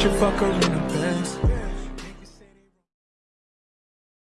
should fuck her in the